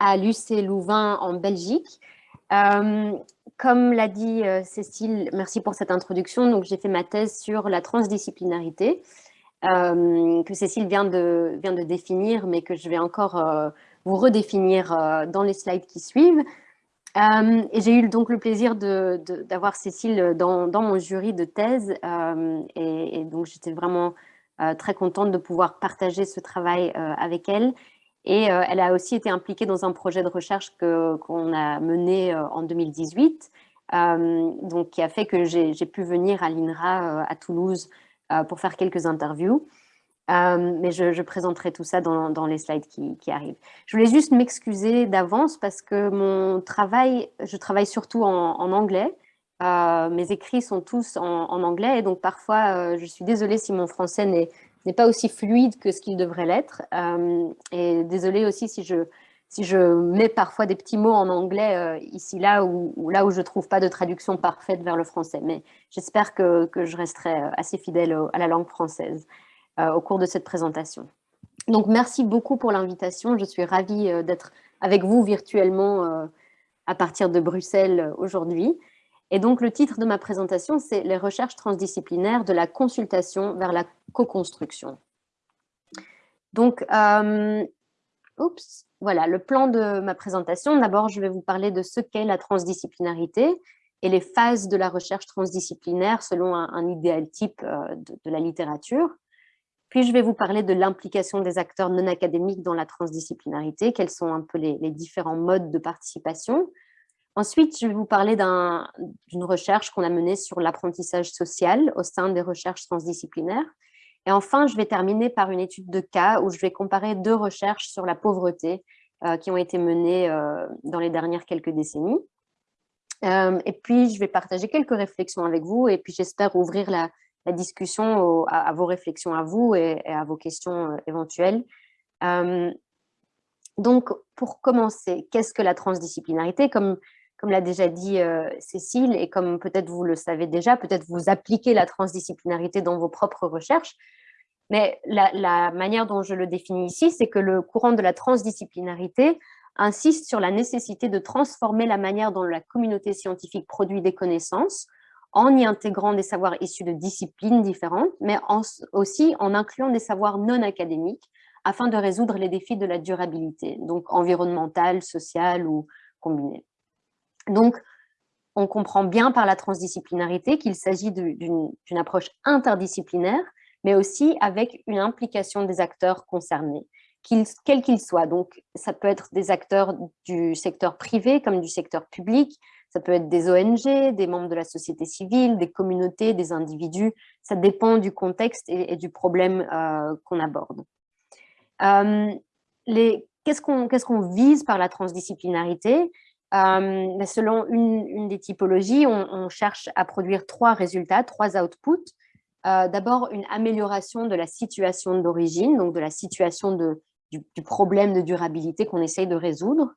à l'UC Louvain en Belgique. Euh, comme l'a dit euh, Cécile, merci pour cette introduction. Donc, j'ai fait ma thèse sur la transdisciplinarité, euh, que Cécile vient de, vient de définir, mais que je vais encore vous redéfinir dans les slides qui suivent. et j'ai eu donc le plaisir d'avoir Cécile dans, dans, mon jury de thèse, et, et, donc j'étais vraiment très contente de pouvoir partager ce travail avec elle et euh, elle a aussi été impliquée dans un projet de recherche qu'on a mené euh, en 2018, euh, donc qui a fait que j'ai pu venir à l'INRA à Toulouse pour faire quelques interviews. mais je, présenterai tout ça dans, les slides qui, arrivent. Je voulais juste m'excuser d'avance parce que mon travail, je travaille surtout en, anglais. mes écrits sont tous en, anglais et donc parfois je suis désolée si mon français n'est n'est pas aussi fluide que ce qu'il devrait l'être. Euh, et désolée aussi si je, si je mets parfois des petits mots en anglais euh, ici, là, ou, là où je ne trouve pas de traduction parfaite vers le français. Mais j'espère que, que, je resterai euh, assez fidèle à la langue française au cours de cette présentation. Donc, merci beaucoup pour l'invitation. Je suis ravie d'être avec vous virtuellement à partir de Bruxelles aujourd'hui. Et donc, le titre de ma présentation, c'est « Les recherches transdisciplinaires de la consultation vers la co-construction ». Donc, euh, voilà, le plan de ma présentation. D'abord, je vais vous parler de ce qu'est la transdisciplinarité et les phases de la recherche transdisciplinaire selon un, idéal type euh, de, la littérature. Puis, je vais vous parler de l'implication des acteurs non académiques dans la transdisciplinarité, quels sont un peu les différents modes de participation, Ensuite, je vais vous parler d'une recherche qu'on a menée sur l'apprentissage social au sein des recherches transdisciplinaires. Et enfin, je vais terminer par une étude de cas où je vais comparer deux recherches sur la pauvreté euh, qui ont été menées euh, dans les dernières quelques décennies. Euh, et puis, je vais partager quelques réflexions avec vous et puis j'espère ouvrir la, discussion à, vos réflexions à vous et, et à vos questions éventuelles. donc, pour commencer, qu'est-ce que la transdisciplinarité? Comme comme l'a déjà dit euh, Cécile, et comme peut-être vous le savez déjà, peut-être vous appliquez la transdisciplinarité dans vos propres recherches, mais la, manière dont je le définis ici, c'est que le courant de la transdisciplinarité insiste sur la nécessité de transformer la manière dont la communauté scientifique produit des connaissances, en y intégrant des savoirs issus de disciplines différentes, mais aussi en incluant des savoirs non académiques, afin de résoudre les défis de la durabilité, donc environnementale, sociale ou combinée. Donc, on comprend bien par la transdisciplinarité qu'il s'agit d'une approche interdisciplinaire, mais aussi avec une implication des acteurs concernés, quels qu'ils soient. Donc, ça peut être des acteurs du secteur privé comme du secteur public, ça peut être des ONG, des membres de la société civile, des communautés, des individus. Ça dépend du contexte et, du problème euh, qu'on aborde. Euh, Qu'est-ce qu'on vise par la transdisciplinarité? Euh, selon une, des typologies, on, cherche à produire trois résultats, trois outputs. Euh, d'abord, une amélioration de la situation d'origine, donc de la situation du, problème de durabilité qu'on essaye de résoudre.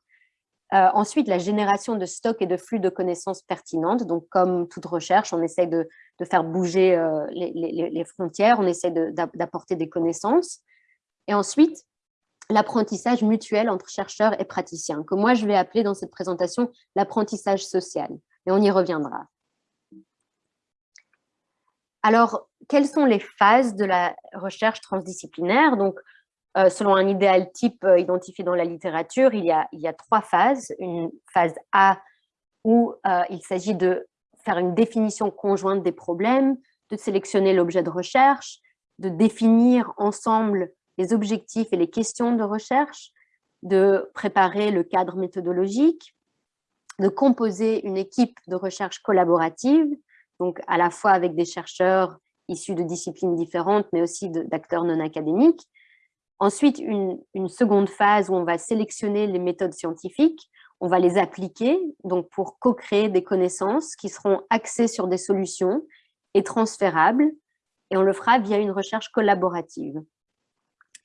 Euh, ensuite, la génération de stocks et de flux de connaissances pertinentes. Donc, comme toute recherche, on essaye de, faire bouger les, les, frontières, on essaie d'apporter des connaissances. Et ensuite, l'apprentissage mutuel entre chercheurs et praticiens, que moi je vais appeler dans cette présentation l'apprentissage social, et on y reviendra. Alors, quelles sont les phases de la recherche transdisciplinaire? Donc, euh, selon un idéal type euh, identifié dans la littérature, il y, a, il y, a, trois phases. Une phase A où euh, il s'agit de faire une définition conjointe des problèmes, de sélectionner l'objet de recherche, de définir ensemble les objectifs et les questions de recherche, de préparer le cadre méthodologique, de composer une équipe de recherche collaborative, donc à la fois avec des chercheurs issus de disciplines différentes, mais aussi d'acteurs non académiques. Ensuite, une, seconde phase où on va sélectionner les méthodes scientifiques, on va les appliquer donc pour co-créer des connaissances qui seront axées sur des solutions et transférables, et on le fera via une recherche collaborative.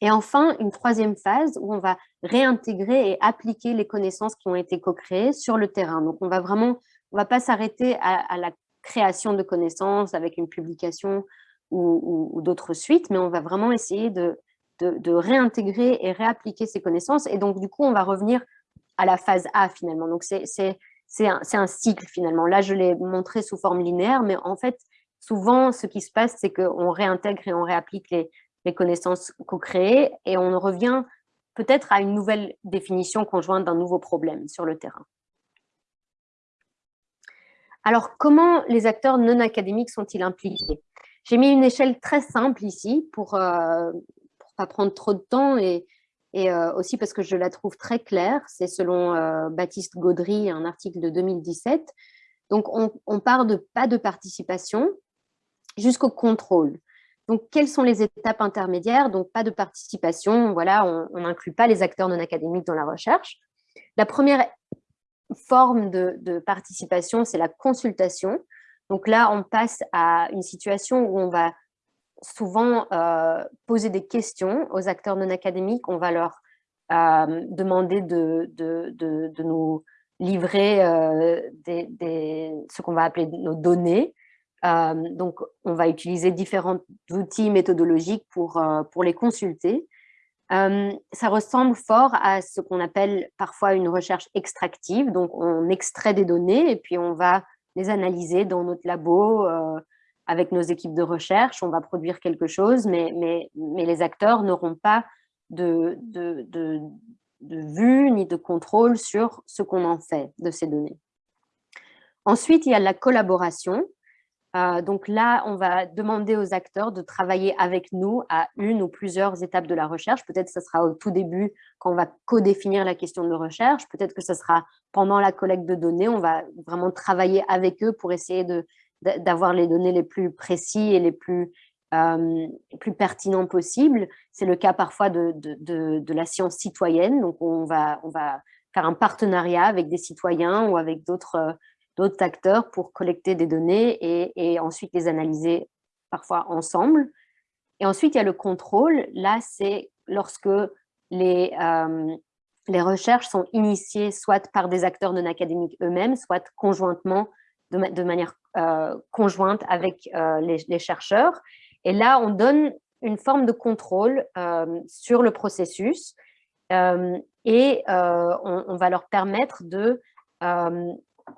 Et enfin, une troisième phase où on va réintégrer et appliquer les connaissances qui ont été co-créées sur le terrain. Donc, on va vraiment, on va pas s'arrêter à, la création de connaissances avec une publication ou, d'autres suites, mais on va vraiment essayer de, réintégrer et réappliquer ces connaissances. Et donc, du coup, on va revenir à la phase A finalement. Donc c'est un, un, cycle finalement. Là, je l'ai montré sous forme linéaire, mais en fait, souvent, ce qui se passe, c'est qu'on réintègre et on réapplique les, les connaissances co-créées et on revient peut-être à une nouvelle définition conjointe d'un nouveau problème sur le terrain. Alors, comment les acteurs non académiques sont-ils impliqués? J'ai mis une échelle très simple ici pour ne euh, pas prendre trop de temps et, euh, aussi parce que je la trouve très claire. C'est selon euh, Baptiste Gaudry, un article de 2017. Donc, on, part de pas de participation jusqu'au contrôle. Donc, quelles sont les étapes intermédiaires? Donc, pas de participation, voilà, on n'inclut pas les acteurs non académiques dans la recherche. La première forme de, participation, c'est la consultation. Donc là, on passe à une situation où on va souvent euh, poser des questions aux acteurs non académiques. On va leur euh, demander de, nous livrer euh, ce qu'on va appeler nos données. Donc, on va utiliser différents outils méthodologiques pour, pour les consulter ça ressemble fort à ce qu'on appelle parfois une recherche extractive. Donc, on extrait des données et puis on va les analyser dans notre labo avec nos équipes de recherche. On va produire quelque chose, mais, mais, mais les acteurs n'auront pas de, de, de, vue ni de contrôle sur ce qu'on en fait de ces données. Ensuite, il y a la collaboration. Euh, donc là, on va demander aux acteurs de travailler avec nous à une ou plusieurs étapes de la recherche. Peut-être que ce sera au tout début quand on va co-définir la question de recherche. Peut-être que ce sera pendant la collecte de données. On va vraiment travailler avec eux pour essayer d'avoir les données les plus précis et les plus, euh, plus pertinents possibles. C'est le cas parfois de, de, la science citoyenne. Donc, on va, on va faire un partenariat avec des citoyens ou avec d'autres d'autres acteurs pour collecter des données et, ensuite les analyser parfois ensemble. Et ensuite, il y a le contrôle. Là, c'est lorsque les, euh, les recherches sont initiées soit par des acteurs non académiques eux-mêmes, soit conjointement, de, manière euh, conjointe avec euh, les, chercheurs. Et là, on donne une forme de contrôle sur le processus et on, on, va leur permettre de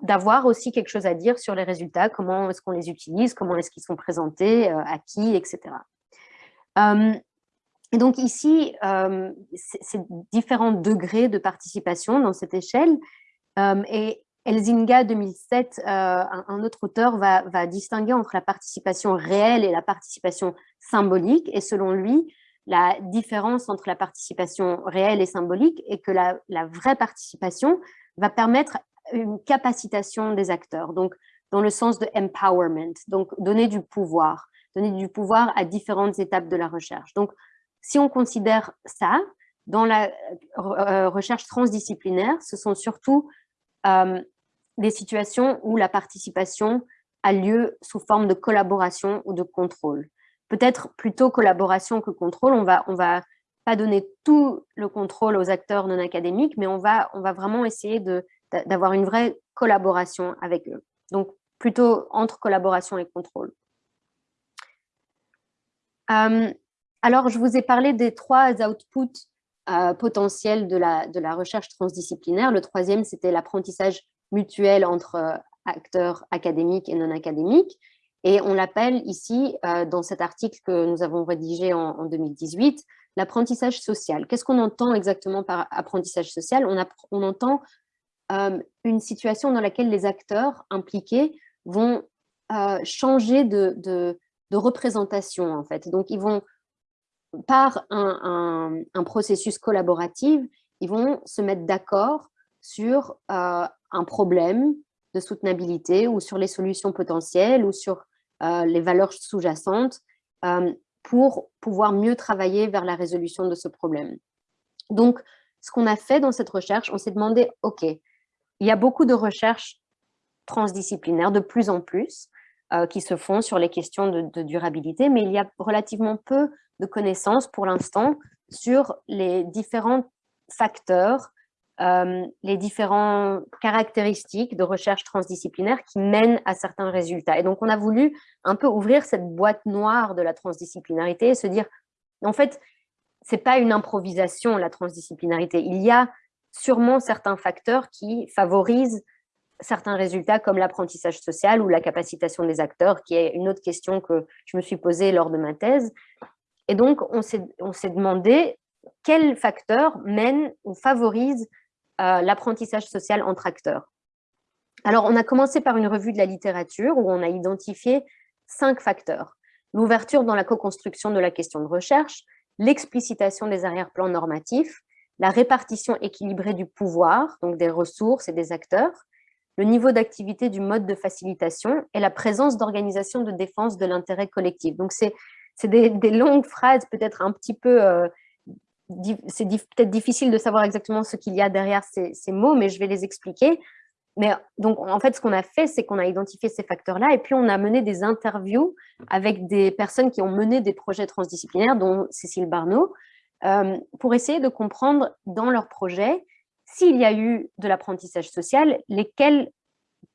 d'avoir aussi quelque chose à dire sur les résultats, comment est-ce qu'on les utilise, comment est-ce qu'ils sont présentés, euh, à qui, etc. et donc ici, c'est différents degrés de participation dans cette échelle. et Elzinga 2007, euh, un, autre auteur, va, distinguer entre la participation réelle et la participation symbolique. Et selon lui, la différence entre la participation réelle et symbolique est que la vraie participation va permettre une capacitation des acteurs, donc dans le sens de empowerment, donc donner du pouvoir, donner du pouvoir à différentes étapes de la recherche. Donc, si on considère ça, dans la euh, recherche transdisciplinaire, ce sont surtout euh, des situations où la participation a lieu sous forme de collaboration ou de contrôle. Peut-être plutôt collaboration que contrôle, on va, on va pas donner tout le contrôle aux acteurs non académiques, mais on va, on va vraiment essayer de d'avoir une vraie collaboration avec eux. Donc, plutôt entre collaboration et contrôle. Euh, alors, je vous ai parlé des trois outputs euh, potentiels de la, de la recherche transdisciplinaire. Le troisième, c'était l'apprentissage mutuel entre euh, acteurs académiques et non académiques. Et on l'appelle ici, dans cet article que nous avons rédigé en, en 2018, l'apprentissage social. Qu'est-ce qu'on entend exactement par apprentissage social? On, on, entend euh, une situation dans laquelle les acteurs impliqués vont euh, changer de, représentation, en fait. Donc, ils vont, par un, un, processus collaboratif, ils vont se mettre d'accord sur euh, un problème de soutenabilité ou sur les solutions potentielles ou sur les valeurs sous-jacentes pour pouvoir mieux travailler vers la résolution de ce problème. Donc, ce qu'on a fait dans cette recherche, on s'est demandé, OK, il y a beaucoup de recherches transdisciplinaires, de plus en plus, euh, qui se font sur les questions de, durabilité, mais il y a relativement peu de connaissances pour l'instant sur les différents facteurs, euh, les différentes caractéristiques de recherche transdisciplinaire qui mènent à certains résultats. Et donc, on a voulu un peu ouvrir cette boîte noire de la transdisciplinarité et se dire, en fait, c'est pas une improvisation, la transdisciplinarité. Il y a sûrement certains facteurs qui favorisent certains résultats comme l'apprentissage social ou la capacitation des acteurs, qui est une autre question que je me suis posée lors de ma thèse. Et donc, on s'est demandé quels facteurs mènent ou favorisent euh, l'apprentissage social entre acteurs. Alors, on a commencé par une revue de la littérature où on a identifié cinq facteurs. L'ouverture dans la co-construction de la question de recherche, l'explicitation des arrière-plans normatifs, la répartition équilibrée du pouvoir, donc des ressources et des acteurs, le niveau d'activité du mode de facilitation et la présence d'organisations de défense de l'intérêt collectif. Donc, c'est des, longues phrases, peut-être un petit peu... Euh, c'est peut-être difficile de savoir exactement ce qu'il y a derrière ces, ces, mots, mais je vais les expliquer. Mais donc, en fait, ce qu'on a fait, c'est qu'on a identifié ces facteurs-là et puis on a mené des interviews avec des personnes qui ont mené des projets transdisciplinaires, dont Cécile Barneau, pour essayer de comprendre dans leur projet s'il y a eu de l'apprentissage social, lesquels,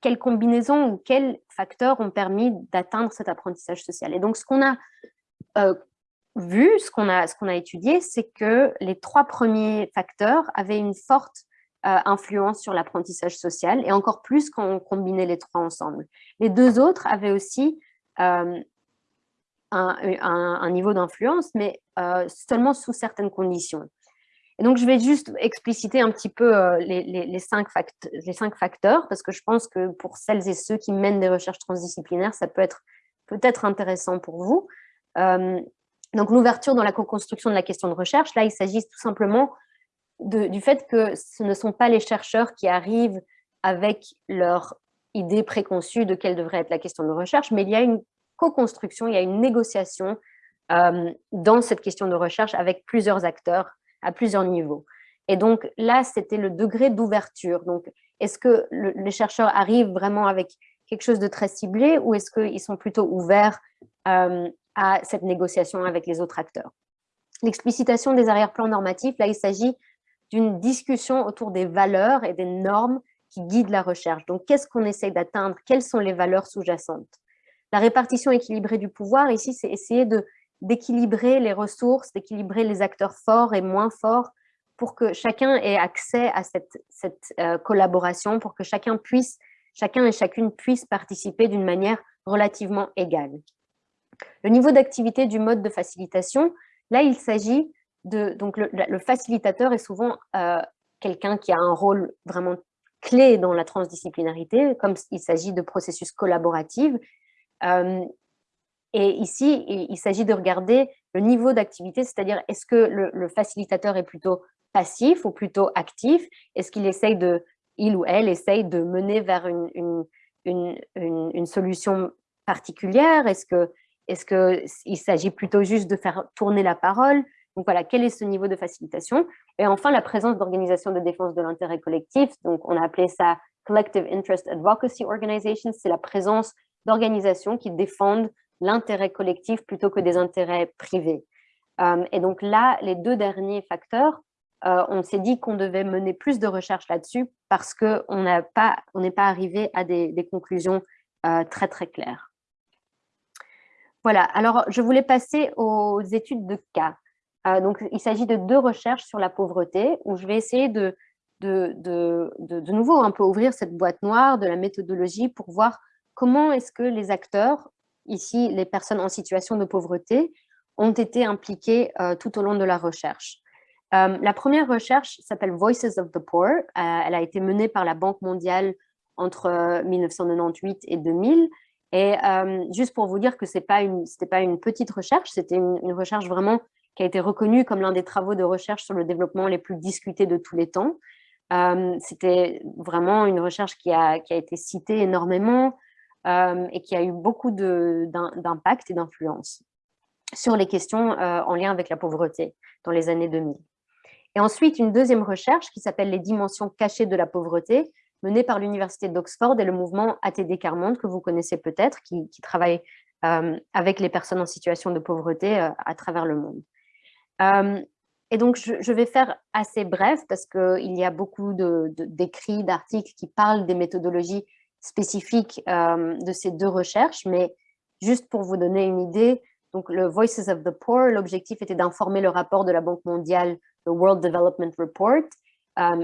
quelles combinaisons ou quels facteurs ont permis d'atteindre cet apprentissage social. Et donc, ce qu'on a euh, vu, ce qu'on a, étudié, c'est que les trois premiers facteurs avaient une forte euh, influence sur l'apprentissage social, et encore plus quand on combinait les trois ensemble. Les deux autres avaient aussi euh, un, niveau d'influence, mais euh, seulement sous certaines conditions. Et donc, je vais juste expliciter un petit peu les, cinq les, cinq facteurs, parce que je pense que pour celles et ceux qui mènent des recherches transdisciplinaires, ça peut être peut-être intéressant pour vous. donc, l'ouverture dans la co-construction de la question de recherche, là, il s'agit tout simplement du fait que ce ne sont pas les chercheurs qui arrivent avec leur idée préconçue de quelle devrait être la question de recherche, mais il y a une co-construction, il y a une négociation euh, dans cette question de recherche avec plusieurs acteurs à plusieurs niveaux. Et donc là, c'était le degré d'ouverture. Donc, est-ce que les chercheurs arrivent vraiment avec quelque chose de très ciblé ou est-ce qu'ils sont plutôt ouverts euh, à cette négociation avec les autres acteurs? L'explicitation des arrière-plans normatifs, là, il s'agit d'une discussion autour des valeurs et des normes qui guident la recherche. Donc, qu'est-ce qu'on essaye d'atteindre? Quelles sont les valeurs sous-jacentes? La répartition équilibrée du pouvoir, ici, c'est essayer d'équilibrer les ressources, d'équilibrer les acteurs forts et moins forts pour que chacun ait accès à cette, euh, collaboration, pour que chacun puisse, chacun et chacune puisse participer d'une manière relativement égale. Le niveau d'activité du mode de facilitation, là, il s'agit donc le, facilitateur est souvent euh, quelqu'un qui a un rôle vraiment clé dans la transdisciplinarité, comme il s'agit de processus collaboratifs. Euh, et ici, il, s'agit de regarder le niveau d'activité, c'est-à-dire est-ce que le, facilitateur est plutôt passif ou plutôt actif? Est-ce qu'il essaye de, il ou elle essaye de mener vers une, une, une, solution particulière? Est-ce qu'il est que il s'agit plutôt juste de faire tourner la parole? Donc voilà, quel est ce niveau de facilitation? Et enfin, la présence d'organisations de défense de l'intérêt collectif. Donc on a appelé ça Collective Interest Advocacy Organizations. C'est la présence d'organisations qui défendent l'intérêt collectif plutôt que des intérêts privés. Euh, et donc là, les deux derniers facteurs, euh, on s'est dit qu'on devait mener plus de recherches là-dessus parce qu'on n'est pas, arrivé à des, conclusions euh, très très claires. Voilà, alors je voulais passer aux études de cas. Donc, il s'agit de deux recherches sur la pauvreté où je vais essayer de, de, de, de, nouveau un peu ouvrir cette boîte noire de la méthodologie pour voir comment est-ce que les acteurs, ici les personnes en situation de pauvreté, ont été impliqués euh, tout au long de la recherche? Euh, la première recherche s'appelle Voices of the Poor. elle a été menée par la Banque mondiale entre 1998 et 2000. Et juste pour vous dire que ce n'était pas, une, petite recherche, c'était une, une, recherche vraiment qui a été reconnu comme l'un des travaux de recherche sur le développement les plus discutés de tous les temps. Euh, c'était vraiment une recherche qui a, qui a été citée énormément euh, et qui a eu beaucoup d'impact et d'influence sur les questions euh, en lien avec la pauvreté dans les années 2000. Et ensuite, une deuxième recherche qui s'appelle « Les dimensions cachées de la pauvreté », menée par l'Université d'Oxford et le mouvement ATD Carmonde, que vous connaissez peut-être, qui, travaille avec les personnes en situation de pauvreté à travers le monde. Euh, et donc, je, vais faire assez bref parce qu'il y a beaucoup d'écrits, d'articles qui parlent des méthodologies spécifiques euh, de ces deux recherches, mais juste pour vous donner une idée, donc le Voices of the Poor, l'objectif était d'informer le rapport de la Banque mondiale, le World Development Report,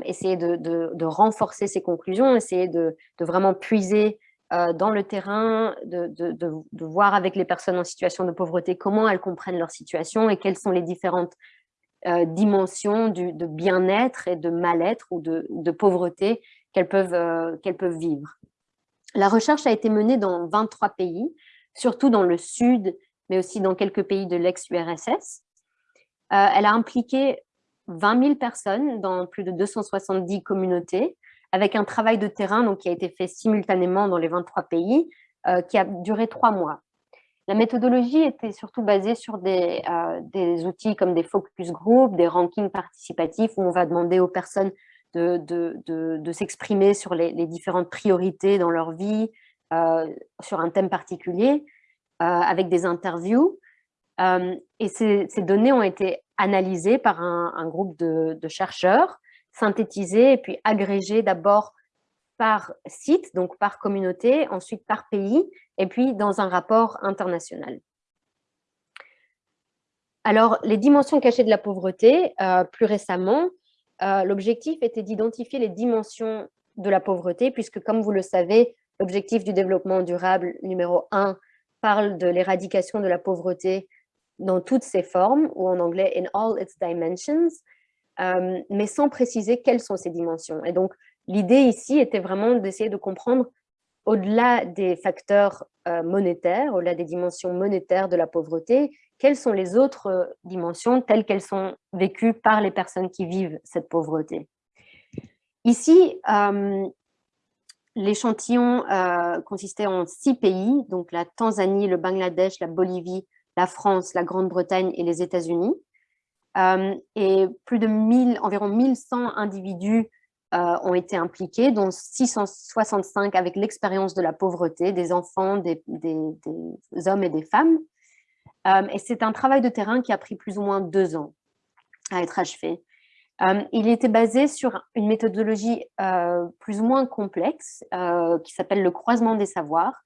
essayer de, renforcer ces conclusions, essayer de, vraiment puiser dans le terrain, de, voir avec les personnes en situation de pauvreté comment elles comprennent leur situation et quelles sont les différentes dimensions de bien-être et de mal-être ou de, pauvreté qu'elles peuvent vivre. La recherche a été menée dans 23 pays, surtout dans le sud, mais aussi dans quelques pays de l'ex-URSS. elle a impliqué 20 000 personnes dans plus de 270 communautés, avec un travail de terrain qui a été fait simultanément dans les 23 pays, euh, qui a duré trois mois. La méthodologie était surtout basée sur des, euh, des, outils comme des focus groups, des rankings participatifs, où on va demander aux personnes de, de, de, s'exprimer sur les, différentes priorités dans leur vie, euh, sur un thème particulier, avec des interviews. et ces, données ont été analysées par un, groupe de, chercheurs, synthétisées et puis agrégées d'abord par site, donc par communauté, ensuite par pays, et puis dans un rapport international. Alors, les dimensions cachées de la pauvreté, euh, plus récemment, euh, l'objectif était d'identifier les dimensions de la pauvreté, puisque comme vous le savez, l'objectif du développement durable numéro 1 parle de l'éradication de la pauvreté dans toutes ses formes, ou en anglais « in all its dimensions euh, mais sans préciser quelles sont ces dimensions. Et donc, l'idée ici était vraiment d'essayer de comprendre au-delà des facteurs euh, monétaires, au-delà des dimensions monétaires de la pauvreté, quelles sont les autres euh, dimensions telles qu'elles sont vécues par les personnes qui vivent cette pauvreté? Ici, l'échantillon consistait en six pays, donc la Tanzanie, le Bangladesh, la Bolivie, la France, la Grande-Bretagne et les États-Unis. Euh, et plus de 1000, environ 1100 individus euh, ont été impliqués, dont 665 avec l'expérience de la pauvreté, des enfants, des, hommes et des femmes. Euh, et c'est un travail de terrain qui a pris plus ou moins deux ans à être achevé. il était basé sur une méthodologie plus ou moins complexe qui s'appelle le croisement des savoirs,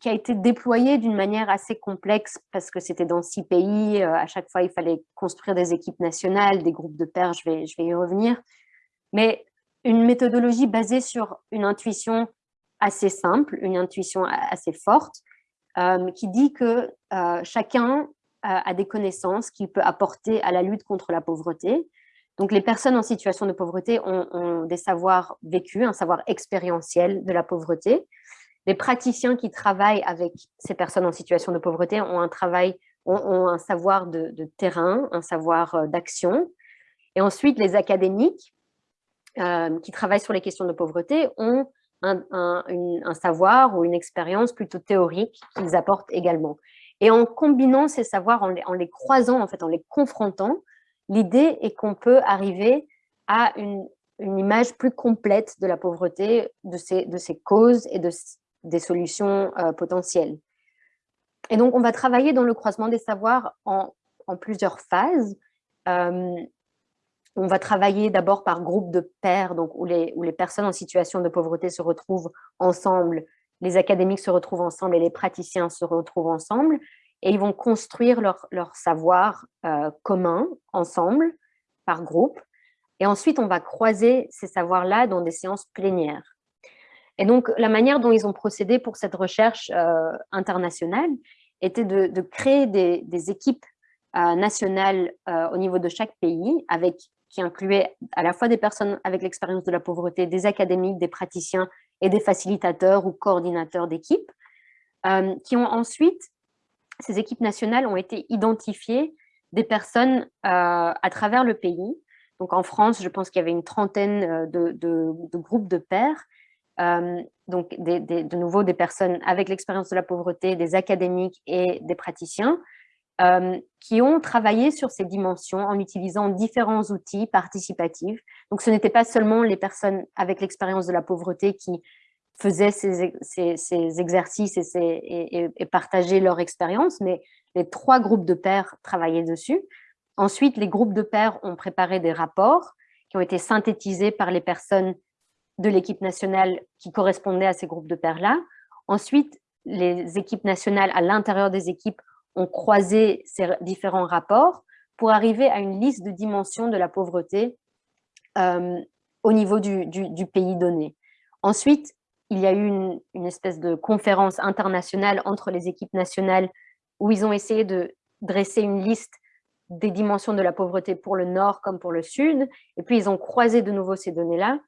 qui, a été déployé d'une manière assez complexe parce que c'était dans six pays. Euh, à chaque fois, il fallait construire des équipes nationales, des groupes de pairs, je vais, y revenir. Mais une méthodologie basée sur une intuition assez simple, une intuition assez forte, euh, qui dit que euh, chacun a des connaissances qu'il peut apporter à la lutte contre la pauvreté. Donc, les personnes en situation de pauvreté ont, des savoirs vécus, un savoir expérientiel de la pauvreté, les praticiens qui travaillent avec ces personnes en situation de pauvreté ont un travail, ont, un savoir de, terrain, un savoir euh, d'action. Et ensuite, les académiques euh, qui travaillent sur les questions de pauvreté ont un, savoir ou une expérience plutôt théorique qu'ils apportent également. Et en combinant ces savoirs, en les, croisant, en fait, en les confrontant, l'idée est qu'on peut arriver à une, image plus complète de la pauvreté, de ses, de ses causes et de, des solutions euh, potentielles. Et donc, on va travailler dans le croisement des savoirs en, plusieurs phases. Euh, on va travailler d'abord par groupe de pairs, donc où les, où les personnes en situation de pauvreté se retrouvent ensemble, les académiques se retrouvent ensemble et les praticiens se retrouvent ensemble, et ils vont construire leur, leur savoir euh, commun ensemble, par groupe. Et ensuite, on va croiser ces savoirs-là dans des séances plénières. Et donc, la manière dont ils ont procédé pour cette recherche euh, internationale était de, créer des, équipes euh, nationales au niveau de chaque pays, avec, qui incluaient à la fois des personnes avec l'expérience de la pauvreté, des académiques, des praticiens et des facilitateurs ou coordinateurs d'équipes, qui ont ensuite, ces équipes nationales ont été identifiées des personnes à travers le pays. Donc en France, je pense qu'il y avait une trentaine de, de groupes de pairs euh, donc de nouveau des personnes avec l'expérience de la pauvreté, des académiques et des praticiens, euh, qui ont travaillé sur ces dimensions en utilisant différents outils participatifs. Donc ce n'était pas seulement les personnes avec l'expérience de la pauvreté qui faisaient ces, exercices et, partageaient leur expérience, mais les trois groupes de pairs travaillaient dessus. Ensuite, les groupes de pairs ont préparé des rapports qui ont été synthétisés par les personnes de l'équipe nationale qui correspondait à ces groupes de pairs-là. Ensuite, les équipes nationales, à l'intérieur des équipes, ont croisé ces différents rapports pour arriver à une liste de dimensions de la pauvreté au niveau du, pays donné. Ensuite, il y a eu une, une, espèce de conférence internationale entre les équipes nationales où ils ont essayé de dresser une liste des dimensions de la pauvreté pour le nord comme pour le sud, et puis ils ont croisé de nouveau ces données-là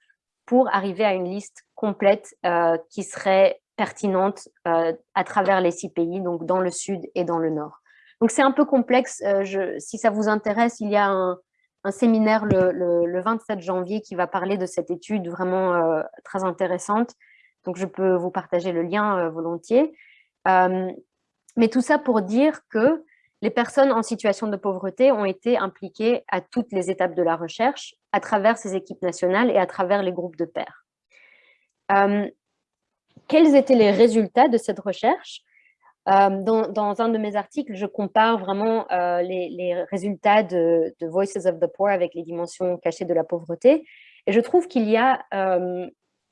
pour arriver à une liste complète euh, qui serait pertinente euh, à travers les six pays, donc dans le sud et dans le nord. Donc c'est un peu complexe, euh, si ça vous intéresse, il y a un, séminaire le, le, 27 janvier qui va parler de cette étude vraiment très intéressante, donc je peux vous partager le lien volontiers. mais tout ça pour dire que les personnes en situation de pauvreté ont été impliquées à toutes les étapes de la recherche, à travers ces équipes nationales et à travers les groupes de pairs. Euh, quels étaient les résultats de cette recherche euh, dans, un de mes articles, je compare vraiment euh, les, résultats de, Voices of the Poor avec les dimensions cachées de la pauvreté. Et je trouve qu'il y, a,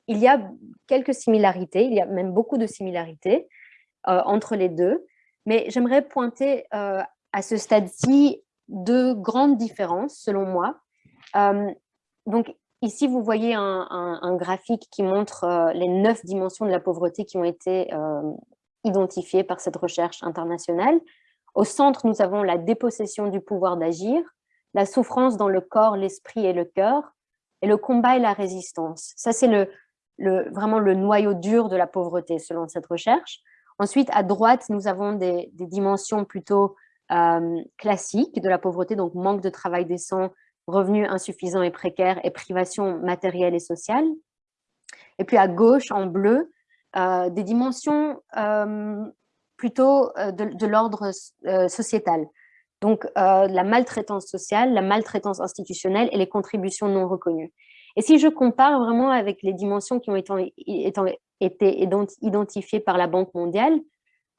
il y a quelques similarités, il y a même beaucoup de similarités entre les deux. Mais j'aimerais pointer euh, à ce stade-ci deux grandes différences, selon moi. Euh, donc, ici, vous voyez un, graphique qui montre euh, les neuf dimensions de la pauvreté qui ont été identifiées par cette recherche internationale. Au centre, nous avons la dépossession du pouvoir d'agir, la souffrance dans le corps, l'esprit et le cœur, et le combat et la résistance. Ça, c'est le, vraiment le noyau dur de la pauvreté, selon cette recherche. Ensuite, à droite, nous avons des, dimensions plutôt euh, classiques de la pauvreté, donc manque de travail décent, revenus insuffisants et précaires et privation matérielle et sociale. Et puis à gauche, en bleu, euh, des dimensions euh, plutôt de, de l'ordre sociétal. Donc la maltraitance sociale, la maltraitance institutionnelle et les contributions non reconnues. Et si je compare vraiment avec les dimensions qui ont été identifiées par la Banque mondiale,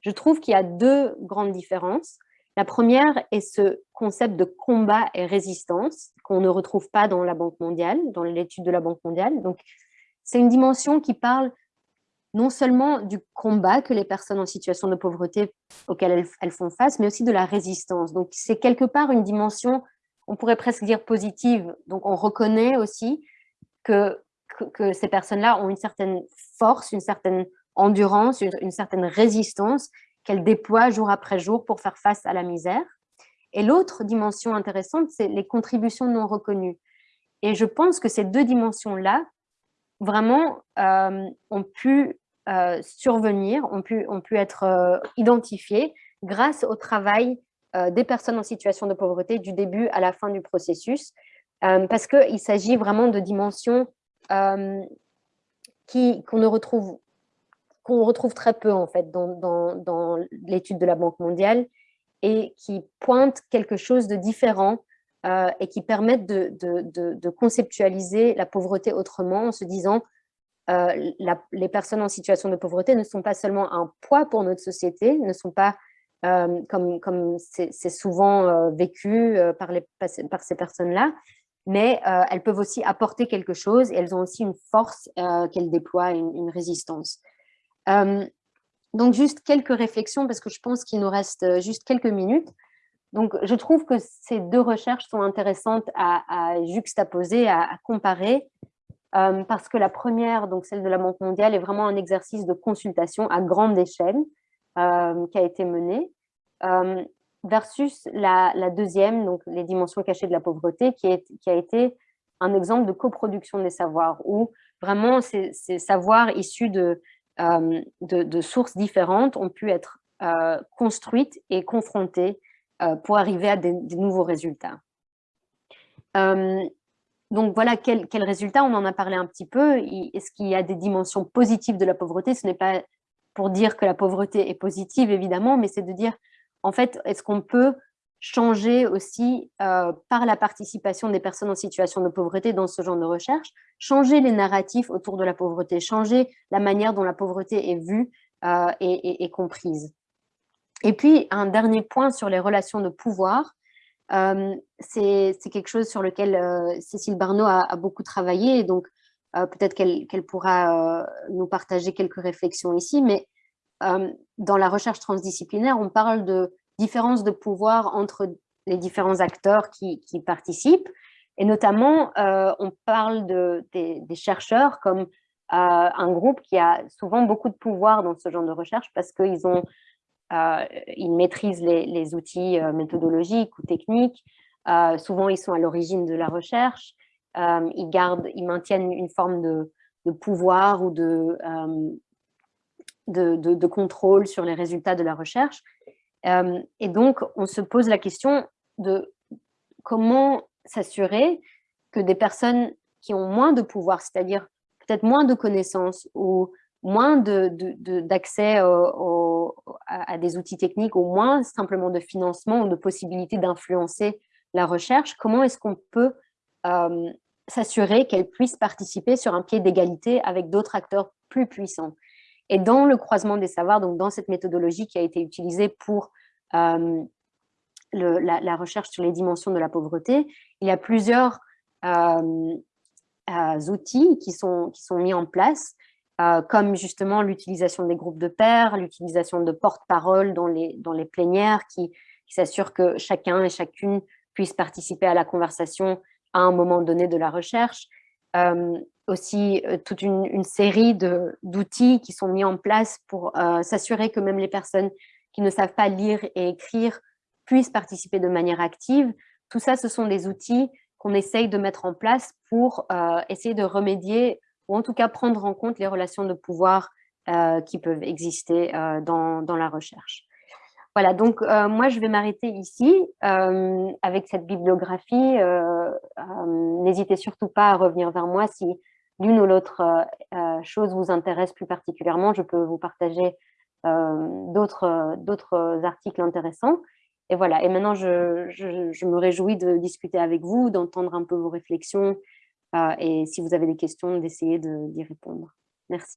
je trouve qu'il y a deux grandes différences. La première est ce concept de combat et résistance qu'on ne retrouve pas dans la Banque mondiale, dans l'étude de la Banque mondiale. Donc, c'est une dimension qui parle non seulement du combat que les personnes en situation de pauvreté auxquelles elles, font face, mais aussi de la résistance. Donc, c'est quelque part une dimension, on pourrait presque dire positive. Donc, on reconnaît aussi que, ces personnes-là ont une certaine force, une certaine endurance, une, certaine résistance qu'elles déploient jour après jour pour faire face à la misère. Et l'autre dimension intéressante, c'est les contributions non reconnues. Et je pense que ces deux dimensions-là, vraiment, euh, ont pu euh, survenir, ont pu, ont pu être euh, identifiées grâce au travail des personnes en situation de pauvreté du début à la fin du processus. Parce qu'il s'agit vraiment de dimensions qu'on ne retrouve qu'on retrouve très peu en fait dans, l'étude de la Banque mondiale et qui pointent quelque chose de différent euh, et qui permettent de, conceptualiser la pauvreté autrement en se disant les personnes en situation de pauvreté ne sont pas seulement un poids pour notre société, ne sont pas comme comme c'est souvent vécu par, ces personnes-là, mais euh, elles peuvent aussi apporter quelque chose et elles ont aussi une force euh, qu'elles déploient, une, résistance. Euh, donc, juste quelques réflexions parce que je pense qu'il nous reste juste quelques minutes. Donc, je trouve que ces deux recherches sont intéressantes à, juxtaposer, à, comparer, parce que la première, donc celle de la Banque mondiale, est vraiment un exercice de consultation à grande échelle qui a été mené versus la, deuxième, donc les dimensions cachées de la pauvreté, qui, est, qui a été un exemple de coproduction des savoirs, où vraiment ces, savoirs issus de, euh, de, sources différentes ont pu être euh, construites et confrontées euh, pour arriver à des, nouveaux résultats. donc voilà, quels quel résultats On en a parlé un petit peu. Est-ce qu'il y a des dimensions positives de la pauvreté? Ce n'est pas pour dire que la pauvreté est positive, évidemment, mais c'est de dire en fait, est-ce qu'on peut changer aussi euh, par la participation des personnes en situation de pauvreté dans ce genre de recherche, changer les narratifs autour de la pauvreté, changer la manière dont la pauvreté est vue euh, et, comprise. Et puis, un dernier point sur les relations de pouvoir, euh, c'est quelque chose sur lequel Cécile Barneau a, beaucoup travaillé, et donc peut-être qu'elle pourra nous partager quelques réflexions ici, mais dans la recherche transdisciplinaire, on parle de différence de pouvoir entre les différents acteurs qui, participent. Et notamment, on parle de, des, chercheurs comme un groupe qui a souvent beaucoup de pouvoir dans ce genre de recherche parce qu'ils ils maîtrisent les, outils méthodologiques ou techniques, souvent ils sont à l'origine de la recherche, ils, gardent, ils maintiennent une forme de, pouvoir ou de, de, contrôle sur les résultats de la recherche. Et donc, on se pose la question de comment s'assurer que des personnes qui ont moins de pouvoir, c'est-à-dire peut-être moins de connaissances ou moins d'accès à, des outils techniques ou moins simplement de financement ou de possibilité d'influencer la recherche, comment est-ce qu'on peut s'assurer qu'elles puissent participer sur un pied d'égalité avec d'autres acteurs plus puissants? Et dans le croisement des savoirs, donc dans cette méthodologie qui a été utilisée pour la, recherche sur les dimensions de la pauvreté, il y a plusieurs euh, euh, outils qui sont, qui sont mis en place, euh, comme justement l'utilisation des groupes de pairs, l'utilisation de porte-parole dans les, dans les plénières qui, qui s'assurent que chacun et chacune puisse participer à la conversation à un moment donné de la recherche. Aussi toute une, une série d'outils qui sont mis en place pour s'assurer que même les personnes qui ne savent pas lire et écrire puissent participer de manière active. Tout ça, ce sont des outils qu'on essaye de mettre en place pour euh, essayer de remédier ou en tout cas prendre en compte les relations de pouvoir euh, qui peuvent exister euh, dans, dans, la recherche. Voilà, donc moi je vais m'arrêter ici avec cette bibliographie. N'hésitez surtout pas à revenir vers moi si l'une ou l'autre chose vous intéresse plus particulièrement. Je peux vous partager d'autres articles intéressants. Et voilà, et maintenant, je, me réjouis de discuter avec vous, d'entendre un peu vos réflexions, euh, et si vous avez des questions, d'essayer d'y répondre. Merci.